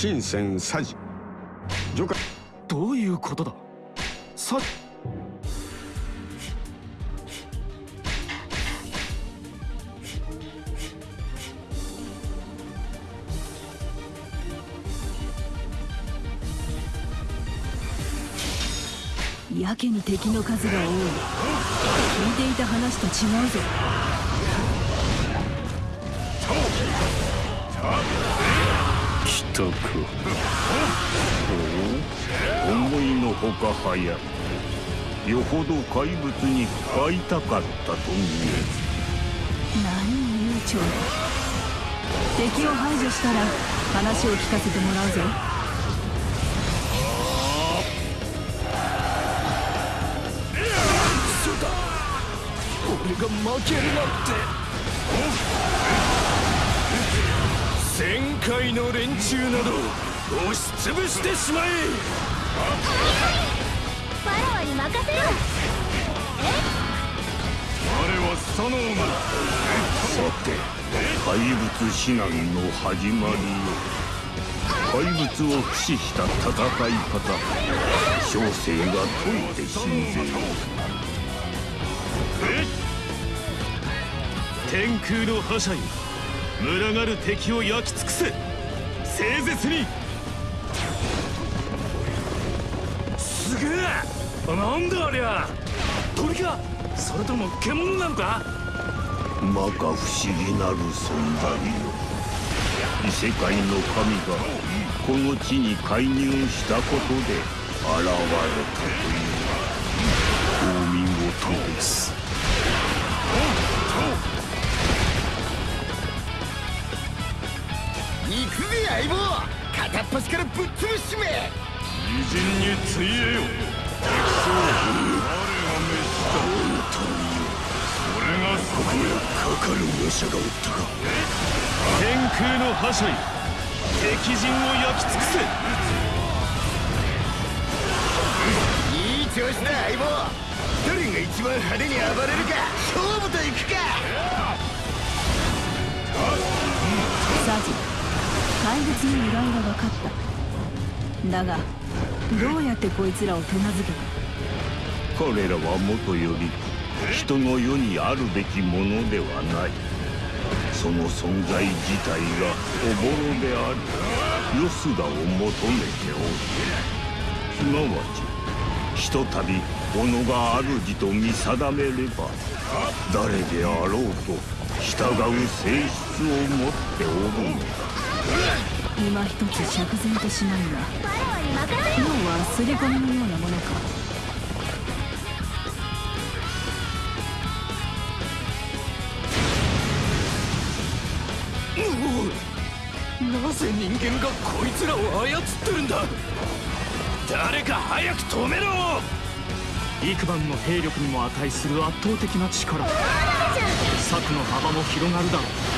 新鮮佐治除下どういうことだ？さ。やけに敵の数が多い。聞いていた話と違うぞ。たか思いのほか早よほど怪物に会いたかったと見え何悠長だ敵を排除したら話を聞かせてもらうぞ。俺が負けるなんて旋回の連中など押しつぶしてしまえ。ファラオに任せろ我はサノーマさて怪物指南の始まりよ。怪物を駆使した戦い方。小生が解いて信ぜよ天空の覇者よ群がる敵を焼き尽くせ。聖絶に。すげえ。なんだありゃ。鳥か。それとも獣なのか。摩訶不思議なる存在よ。異世界の神がこの地に介入したことで現れたという。のはお見事です行くぜ相棒片っ端からぶっ潰しめ。偉人についえよ。敵将我が召したそれがそこへかかる武者がおったか。天空の覇者よ。敵陣を焼き尽くせ。いい調子だ相棒。誰が一番派手に暴れるか勝負といくか怪物の由来が分かった。だがどうやってこいつらを手なずけた？彼らはもとより人の世にあるべきものではない。その存在自体がおぼろでありよすらを求めておる。すなわちひとたび己が主と見定めれば誰であろうと従う性質を持っておるのだ。今一つ釈然としないがファラオに任せ要は刷り込みのようなものか。なぜ人間がこいつらを操ってるんだ。誰か早く止めろ。幾番の兵力にも値する圧倒的な力。策の幅も広がるだろう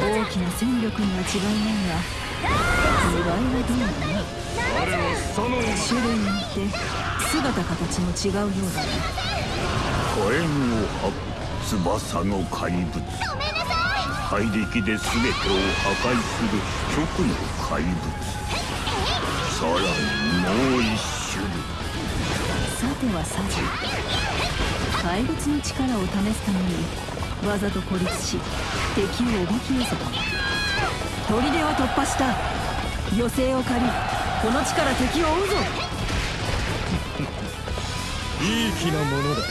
大きな戦力には違いないが由来はどうなの種類によって姿形も違うようだね火炎を吐く翼の怪物。怪力で全てを破壊する極の怪物さらにもう一種類さてはサジ怪物の力を試すためにわざと孤立し敵をおびき寄せた。砦を突破した。余生を借りこの地から敵を追うぞ。いい気なものだ。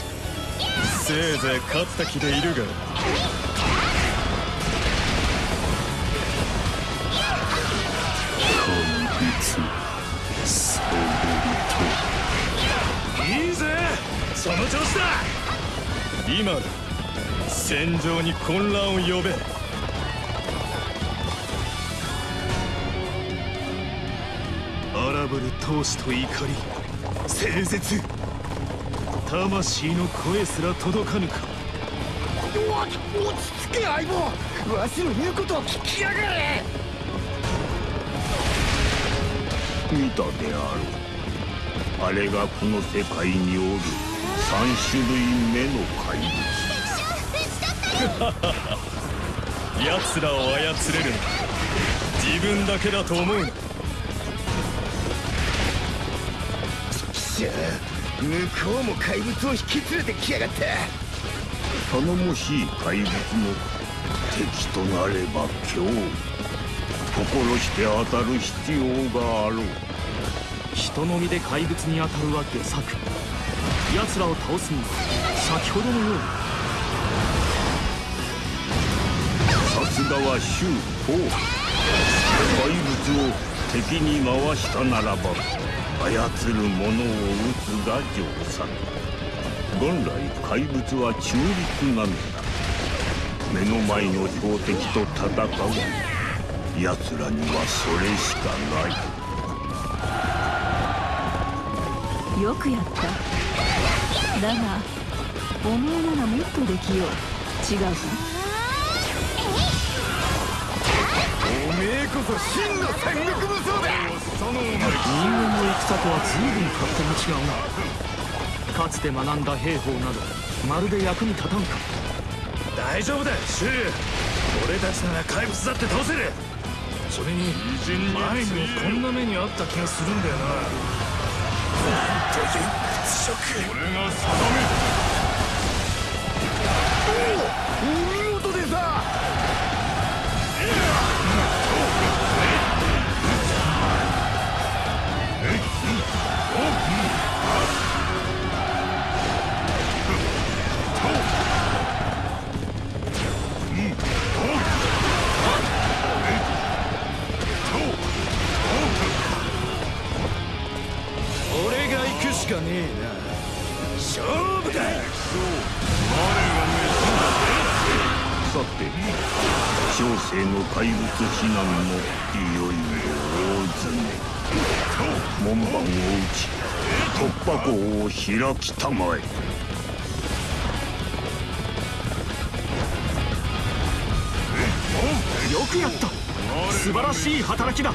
せいぜい勝った気でいるが。いいぜ。その調子だ。今だ戦場に混乱を呼べ。荒ぶる闘志と怒り聖絶。魂の声すら届かぬか。落ち着け相棒。わしの言うことを聞きやがれ。見たであろう。あれがこの世界におる三種類目の怪物奴らを操れるのは自分だけだと思うなしゃあ向こうも怪物を引き連れてきやがった頼もしい怪物も敵となれば今日。心して当たる必要があろう。人のみで怪物に当たるは下策。奴らを倒すには先ほどのように。さすがは周法。怪物を敵に回したならば操る者を撃つが定策。元来怪物は中立なのだ。目の前の標的と戦う。奴らにはそれしかない。よくやった。だがお前ならもっとできよう。違うか？こそ真の三国武装だ人間の戦とは随分勝手が違うな。かつて学んだ兵法などまるで役に立たんか大丈夫だシュウ俺たちなら怪物だって倒せる。それに前にもこんな目にあった気がするんだよな。本当に？屈辱俺が定お開きたまえ。よくやった。素晴らしい働きだ。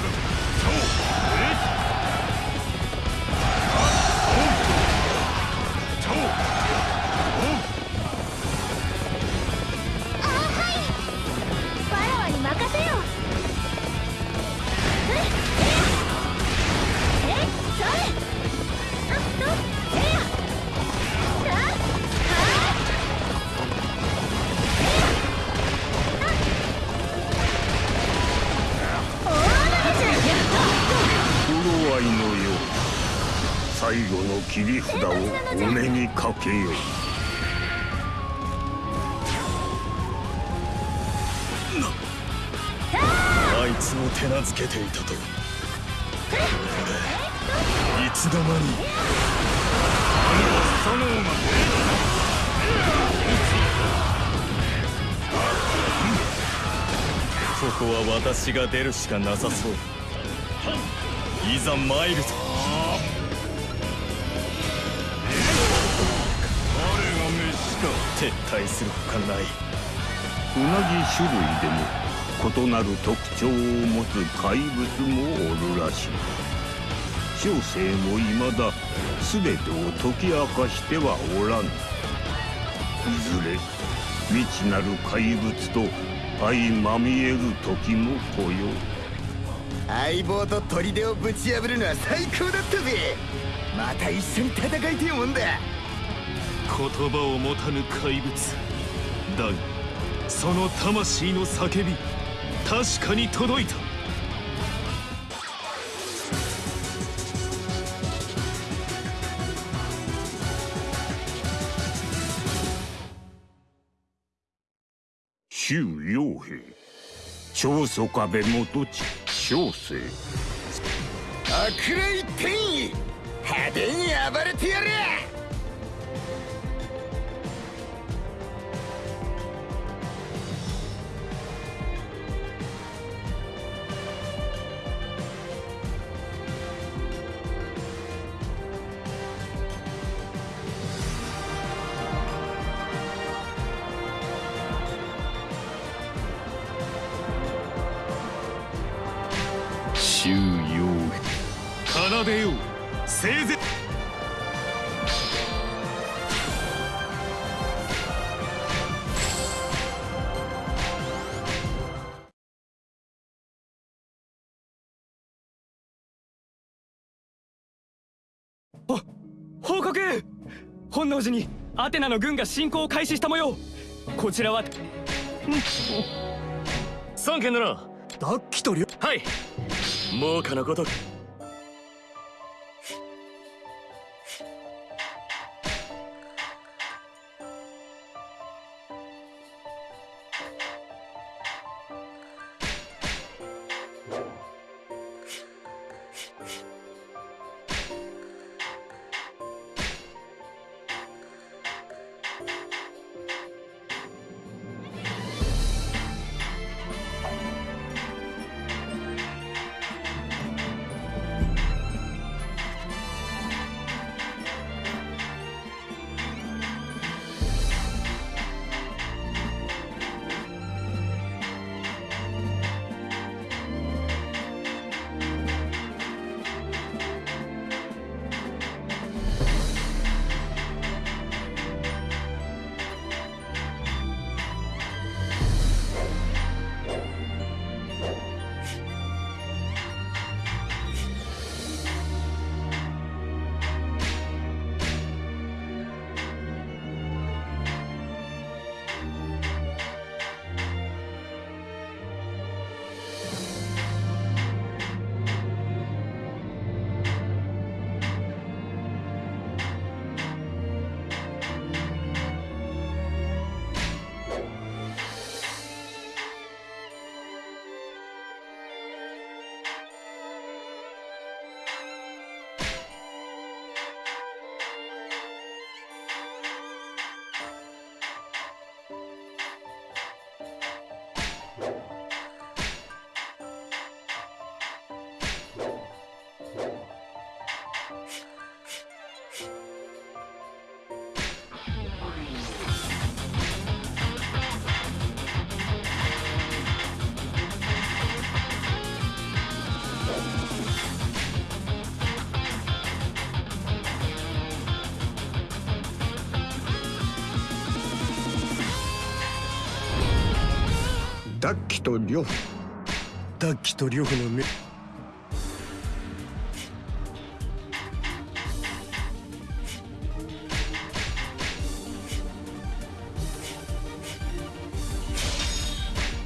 目にかけよあいつを手なずけていたと。いつの間に。ここは私が出るしかなさそう。いざ参るぞ。撤退するほかない。同じ種類でも異なる特徴を持つ怪物もおるらしい。小生も未だ全てを解き明かしてはおらぬ。いずれ未知なる怪物と相まみえる時も来よう。相棒と砦をぶち破るのは最高だったぜ。また一緒に戦いてえもんだ言葉を持たぬ怪物。だがその魂の叫び確かに届いた。周陽平長宗壁元地小生。悪霊天意派手に暴れてやれ報告！本能寺にアテナの軍が侵攻を開始した模様。こちらは。三件だなダッキとリョはい。猛火のごとくダッキとリョフ。ダッキとリョフの目。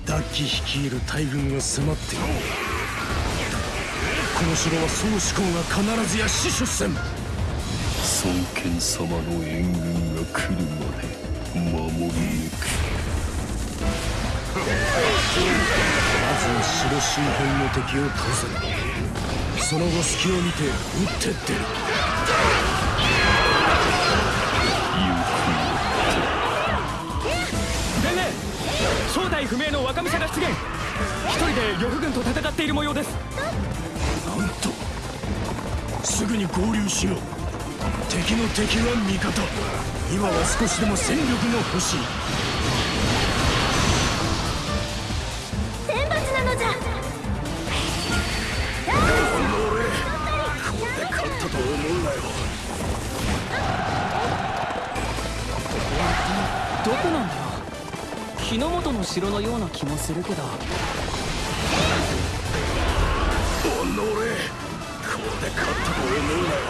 ダッキ率いる大軍が迫って。いるこの城は総志向が必ずや死守せん。孫権様の援軍が来るまで守り抜く。まずは城周辺の敵を倒せその後隙を見て撃ってってる伝令正体不明の若武者が出現。一人で呂布軍と戦っている模様です。なんとすぐに合流しよう。敵の敵は味方。今は少しでも戦力が欲しい。どこなんだよ。日の本の城のような気もするけど。おのれこれで勝ったと思うなよ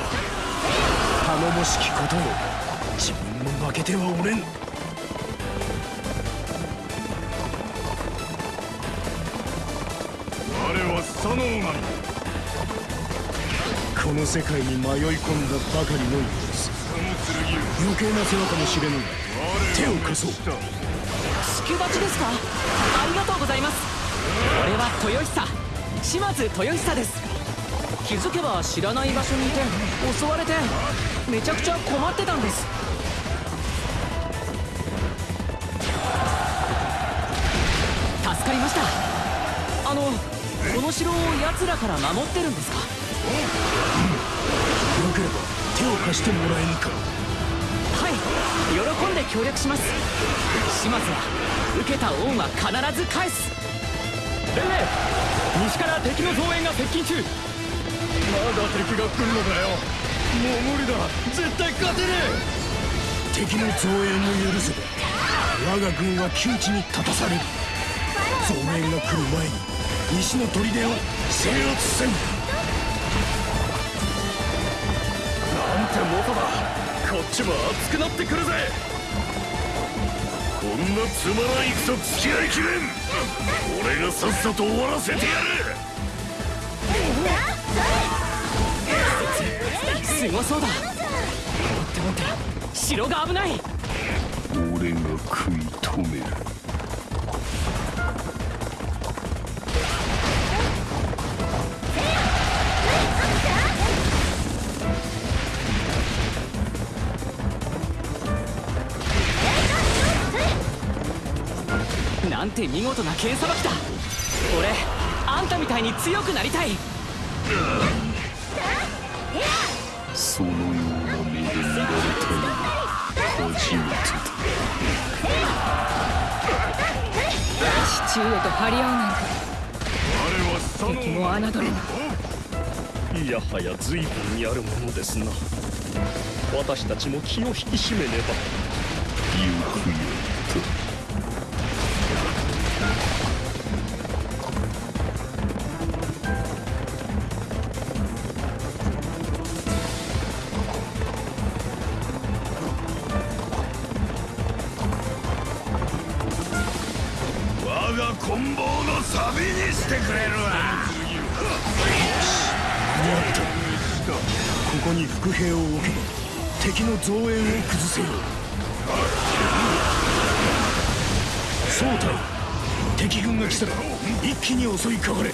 頼もしきことを自分も負けてはおれん。我は佐野神この世界に迷い込んだばかりの様子余計な世話かもしれぬが手を貸そう。助立ちですか？ありがとうございます。俺は豊久。島津豊久です。気づけば知らない場所にいて襲われてめちゃくちゃ困ってたんです。助かりました。あのこの城を奴らから守ってるんですか？れば手を貸してもらえぬか。はい。喜んで協力します。島津は受けた恩は必ず返す。伝令西から敵の増援が接近中。まだ敵が来るのかよ。もう無理だ。絶対勝てね敵の増援を許せば我が軍は窮地に立たされる。増援が来る前に西の砦を制圧せんてもとだ。こっちも熱くなってくるぜ。こんなつまらん戦付き合いきれん。俺がさっさと終わらせてやる。すごそうだ待って待って城が危ない俺が食い止めるなんて見事な剣さばきだ。俺あんたみたいに強くなりたい。そのような目で見られたのは初めてだ父上と張り合うなんて。敵も侮れない。やはや随分やるものですな。私たちも気を引き締めねば。よくやっサビにしてくれるわ。ここに伏兵を置け。ば敵の増援を崩せよ。総隊敵軍が来たら一気に襲いかかれ。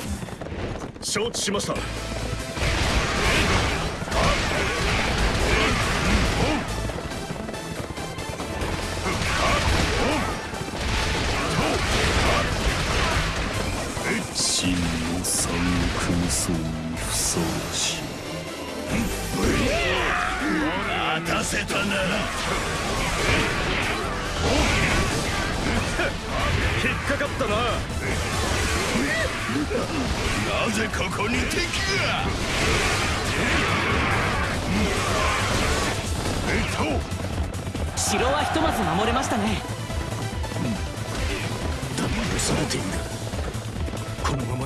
承知しました真の三国無双にふさわしい。待たせたな引っかかったな。なぜここに敵が？城はひとまず守れましたね。だが押されている？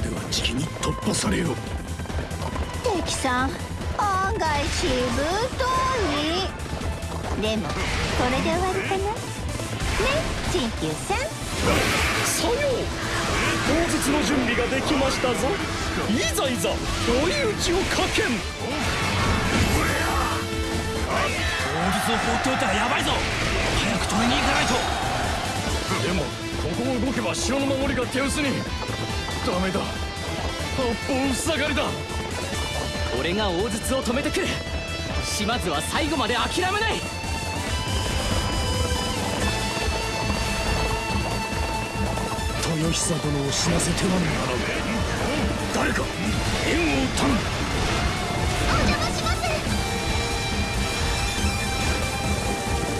ではじきに突破されよう。敵さん案外しぶといでもこれで終わりかな？ね陳旧さん。さよう。当日の準備ができましたぞ。いざいざ追い打ちをかけん。当日を放っておいたらヤバいぞ。早く止めに行かないと。でもここを動けば城の守りが手薄にダメだ。八方塞がりだ。俺が大筒を止めてくる。島津は最後まで諦めない。豊久殿を死なせてはならん誰か援護を頼むお邪魔します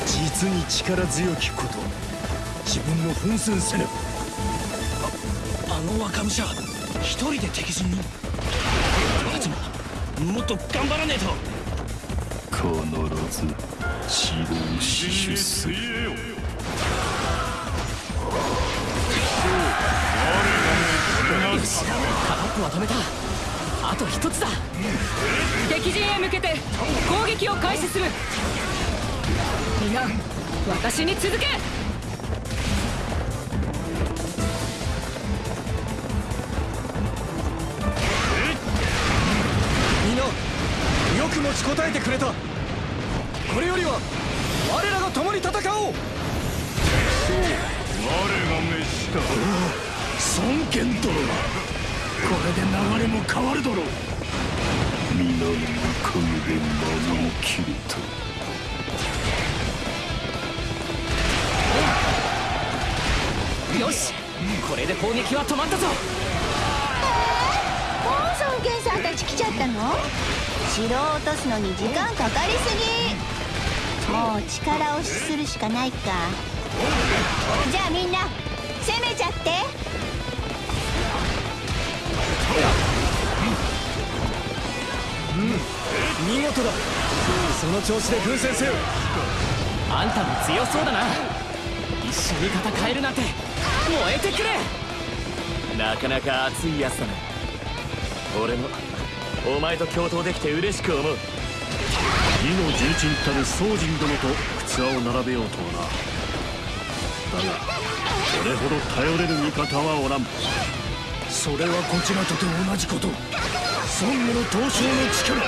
実に力強きこと。自分の奮戦せねばの若武者一人で敵陣に俺たちももっと頑張らねえと。必ず城を死守するよしカラップは止めた。あと一つだ。敵陣へ向けて攻撃を開始する。皆私に続けよく持ちこたえてくれた。これよりは我らが共に戦おう。我が召した。孫権殿がこれで流れも変わるだろう皆のおかげで守りきれた。よしこれで攻撃は止まったぞ。もう孫権さんたち来ちゃったの？城を落とすのに時間かかりすぎ。もう力押しするしかないか。じゃあみんな攻めちゃって。うん。見事だその調子で奮戦せよあん。たも強そうだな一緒に戦えるなん。て燃えてくれなかなか熱いやつだな俺もお前と共闘できて嬉しく思う。義の重鎮たる宗人殿と靴輪を並べようとはな。だがこれほど頼れる味方はおらん。それはこちらとて同じこと。孫悟の闘将の力。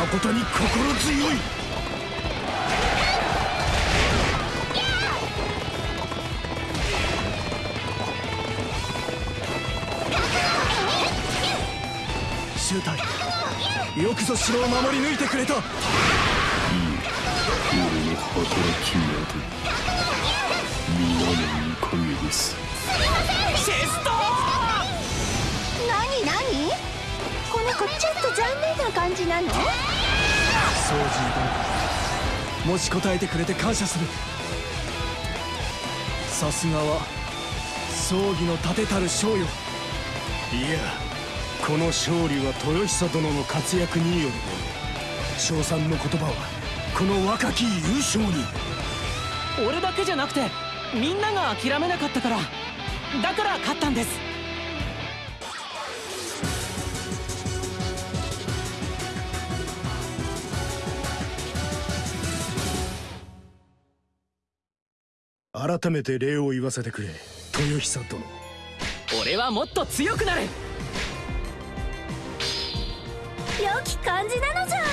誠に心強い。周隊よくぞ城を守り抜いてくれた。俺の働きなど皆のおかげです。チェスト何何？この子ちょっと残念な感じなの？宗人殿もし答えてくれて感謝する。さすがは葬儀の盾たる将よ。いやこの勝利は豊久殿の活躍による称賛の言葉はこの若き優勝に。俺だけじゃなくてみんなが諦めなかったからだから勝ったんです。改めて礼を言わせてくれ豊久殿。俺はもっと強くなる良き感じなのじゃ。